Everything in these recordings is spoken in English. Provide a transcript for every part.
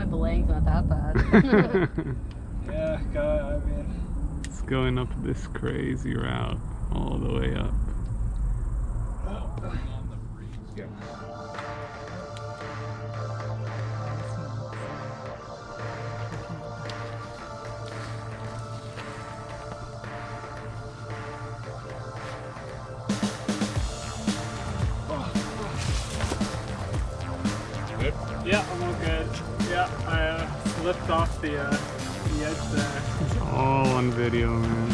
Hopefully it's not that bad. yeah, God, I mean. It's going up this crazy route all the way up. Good? Yeah, I'm all good. Slipped off the, uh, the edge there. It's all on video, man.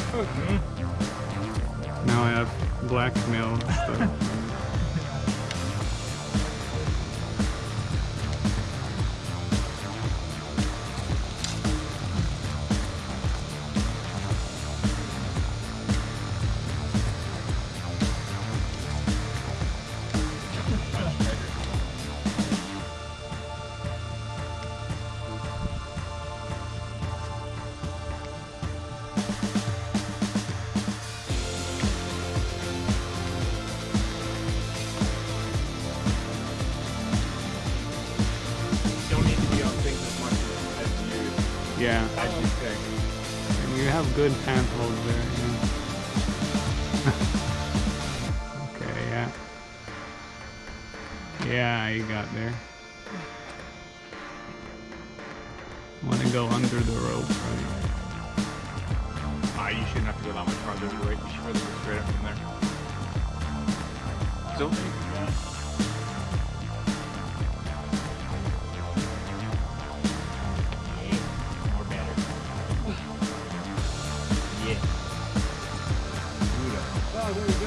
Now I have blackmail Yeah, think. and you have good handholds there. Yeah. okay, yeah. Yeah, you got there. Want to go under the rope, right? Ah, you shouldn't have to go that much farther to the right. You should probably go straight up from there. So, Oh,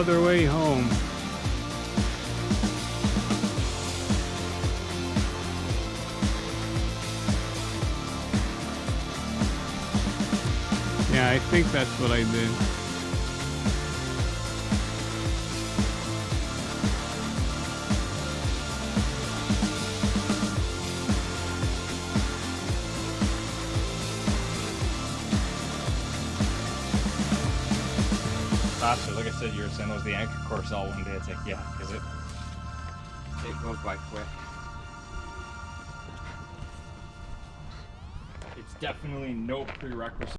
other way home. Yeah, I think that's what I did. Faster. Like I said, you were saying it was the anchor course all one day. It's like, yeah, because it it goes by quick. It's definitely no prerequisite